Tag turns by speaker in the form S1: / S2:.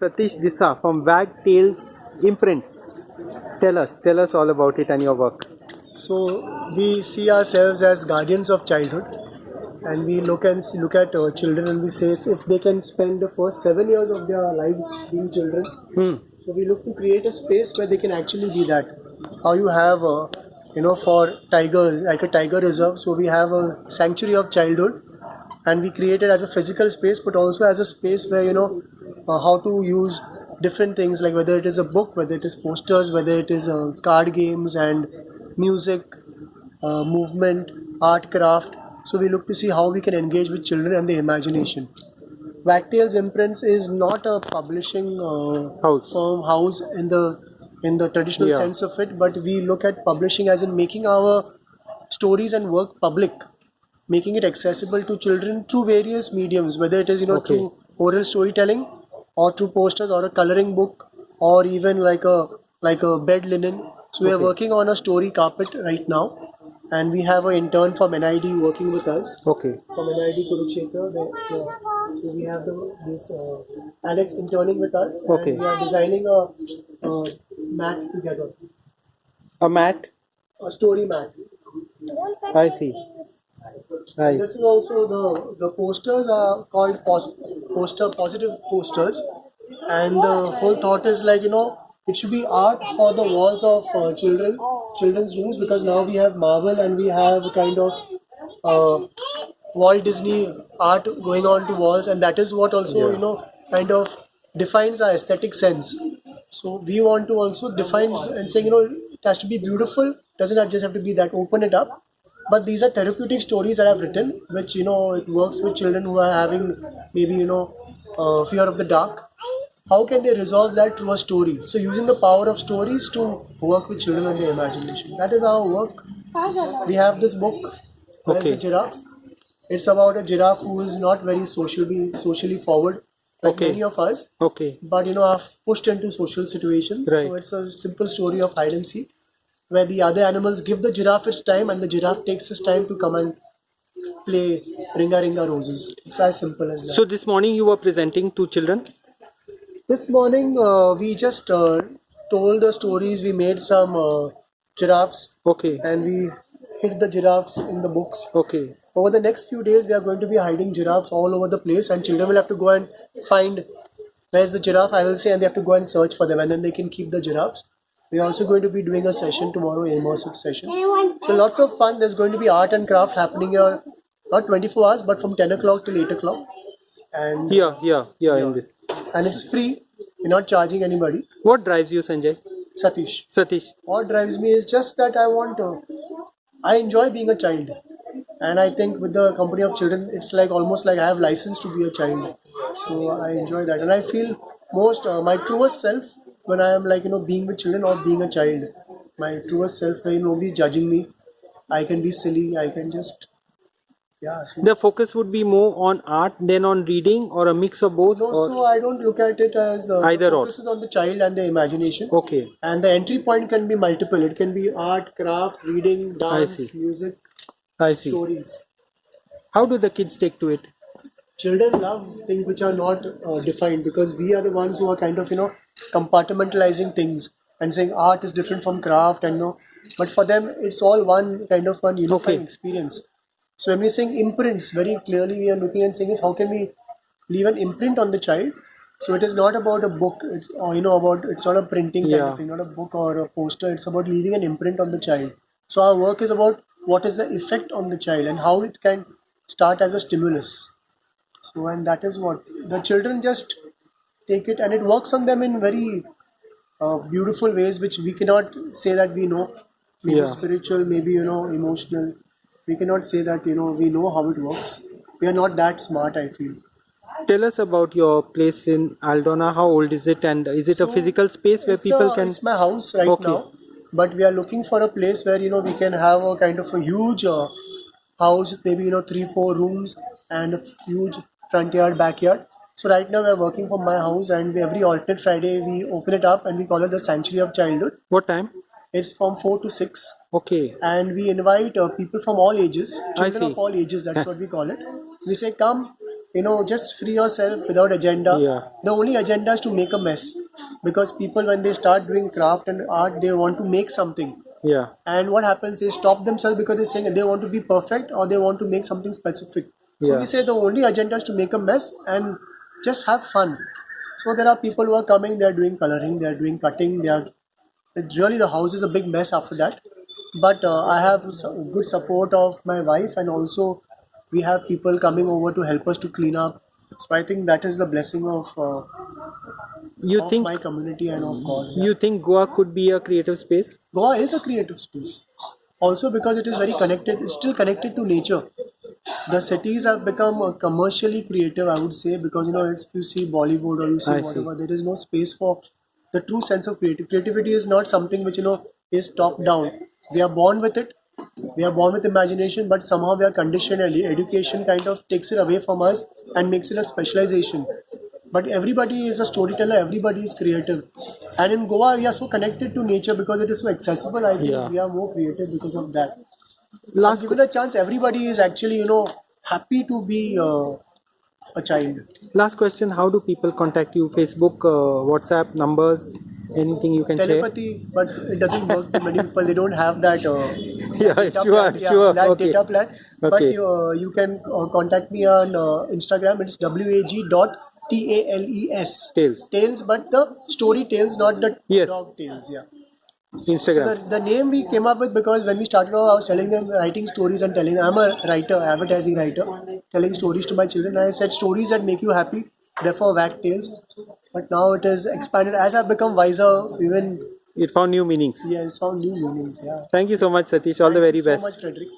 S1: Satish Disa from Wagtales Imprints. Tell us, tell us all about it and your work.
S2: So we see ourselves as guardians of childhood, and we look and look at our children and we say if they can spend the first seven years of their lives being children.
S1: Hmm.
S2: So we look to create a space where they can actually be that. How you have a, you know, for tiger like a tiger reserve. So we have a sanctuary of childhood, and we create it as a physical space, but also as a space where you know uh, how to use different things like whether it is a book, whether it is posters, whether it is uh, card games and music, uh, movement, art, craft. So we look to see how we can engage with children and their imagination. Wagtales Imprints is not a publishing uh,
S1: House.
S2: firm house in the in the traditional
S1: Yeah.
S2: sense of it, but we look at publishing as in making our stories and work public, making it accessible to children through various mediums, whether it is you know
S1: Okay.
S2: through oral storytelling or through posters or a coloring book or even like a like a bed linen. So we are working on a story carpet right now, and we have an intern from NID working with us
S1: Okay.
S2: from NID Kurukshetra. The, the, so we have the, this uh, Alex interning with us,
S1: Okay.
S2: and we are designing a, a mat together,
S1: A mat?
S2: a story mat.
S1: I see. I
S2: This is also the the posters are called pos- poster positive posters, and the whole thought is like you know it should be art for the walls of uh, children children's rooms because now we have Marvel and we have kind of uh, Walt Disney art going on to walls, and that is what also
S1: Yeah.
S2: you know kind of defines our aesthetic sense. So we want to also define and say you know it has to be beautiful. Doesn't just have to be that. Open it up but these are therapeutic stories that I've written, which you know it works with children who are having maybe you know uh, fear of the dark. How can they resolve that through a story? So using the power of stories to work with children and their imagination. That is our work. We have this book. There's
S1: Okay.
S2: a giraffe. It's about a giraffe who is not very socially socially forward, like
S1: Okay.
S2: many of us.
S1: okay.
S2: But you know, I've pushed into social situations.
S1: Right.
S2: So it's a simple story of hide and seek, where the other animals give the giraffe its time, and the giraffe takes its time to come and play ringa ringa roses. It's as simple as that.
S1: So this morning you were presenting to children?
S2: this morning uh, we just uh, told the stories. We made some uh, giraffes,
S1: Okay.
S2: and we hid the giraffes in the books.
S1: Okay.
S2: Over the next few days, we are going to be hiding giraffes all over the place, and children will have to go and find where's the giraffe, I will say, and they have to go and search for them, and then they can keep the giraffes. We are also going to be doing a session tomorrow, immersive session. So lots of fun. There's going to be art and craft happening here, not 24 hours, but from 10 o'clock till 8 o'clock, and
S1: Here, here, here in this.
S2: and it's free. We're not charging anybody.
S1: What drives you, Sanjay?
S2: Satish.
S1: Satish.
S2: What drives me is just that I want to. I enjoy being a child, and I think with the company of children, it's like almost like I have license to be a child. So I enjoy that, and I feel most uh, my truest self when I am like you know being with children or being a child. My truest self where nobody's judging me. I can be silly. I can just yeah. So
S1: The focus would be more on art than on reading or a mix of both?
S2: no, so I don't look at it as uh,
S1: Either
S2: the
S1: or.
S2: focus is on the child and the imagination.
S1: Okay.
S2: And the entry point can be multiple. It can be art, craft, reading, dance, music,
S1: I see.
S2: stories.
S1: How do the kids take to it?
S2: Children love things which are not uh, defined because we are the ones who are kind of you know compartmentalizing things and saying art is different from craft and no. But for them, it's all one kind of one unifying
S1: Okay.
S2: experience. So when we're saying imprints, very clearly we are looking and saying is how can we leave an imprint on the child. So it is not about a book, or uh, you know about it's not a printing kind of thing, not a book or a poster. It's about leaving an imprint on the child. So our work is about what is the effect on the child and how it can start as a stimulus. So and that is what the children just take it and it works on them in very uh, beautiful ways which we cannot say that we know. Maybe
S1: Yeah.
S2: spiritual, maybe you know emotional. We cannot say that you know we know how it works. We are not that smart. I feel.
S1: Tell us about your place in Aldona. How old is it, and is it a physical space where people
S2: a-
S1: can?
S2: It's my house right
S1: Okay.
S2: now, but we are looking for a place where you know we can have a kind of a huge uh, house, maybe you know three, four rooms and a huge front yard, backyard. So right now we are working from my house, and every alternate Friday we open it up and we call it the Sanctuary of Childhood.
S1: What time?
S2: It's from four to six,
S1: Okay.
S2: and we invite uh, people from all ages, children of all ages. That's what we call it. We say, come, you know, just free yourself without agenda.
S1: Yeah.
S2: The only agenda is to make a mess, because people when they start doing craft and art, they want to make something.
S1: Yeah.
S2: And what happens? They stop themselves because they're saying they want to be perfect or they want to make something specific. So
S1: Yeah.
S2: we say the only agenda is to make a mess and just have fun. So there are people who are coming, they are doing coloring, they are doing cutting, they are. It's really the house is a big mess after that. But uh, I have good support of my wife and also we have people coming over to help us to clean up. So I think that is the blessing of, uh,
S1: You
S2: of
S1: think
S2: my community and of God.
S1: you think Goa could be a creative space?
S2: Goa is a creative space. Also because it is very connected, it's still connected to nature. The cities have become uh, commercially creative, I would say, because you know, if you see Bollywood or you see
S1: I see.
S2: whatever, there is no space for the true sense of creativity. Creativity is not something which you know is top down. We are born with it. We are born with imagination, but somehow we are conditioned, and education kind of takes it away from us and makes it a specialization. But everybody is a storyteller, everybody is creative. And in Goa, we are so connected to nature because it is so accessible. I think
S1: Yeah.
S2: we are more creative because of that.
S1: Last
S2: Given a chance, everybody is actually, you know, happy to be uh, a child.
S1: last question: How do people contact you? Facebook, uh, WhatsApp, numbers, anything you can share?
S2: Telepathy, but it doesn't work to many people. They don't have that. Uh,
S1: Yeah,
S2: data
S1: sure,
S2: plan, yeah,
S1: sure.
S2: that
S1: Okay.
S2: data plan. But
S1: Okay.
S2: you, uh, you can uh, contact me on uh, Instagram. It's wag dot t a l e s
S1: Tales.
S2: Tales, but the story tales, not the
S1: Yes.
S2: dog tales. Yeah. So
S1: Instagram.
S2: the, the name we came up with because when we started off, I was telling them writing stories and telling I'm a writer, advertising writer, telling stories to my children. I said stories that make you happy, therefore wag tales. But now it is expanded as I've become wiser. Even
S1: it found new meanings.
S2: yeah, it's found new meanings. Yeah.
S1: Thank you so much, Satish. All the very
S2: you so
S1: best.
S2: much, Frederick.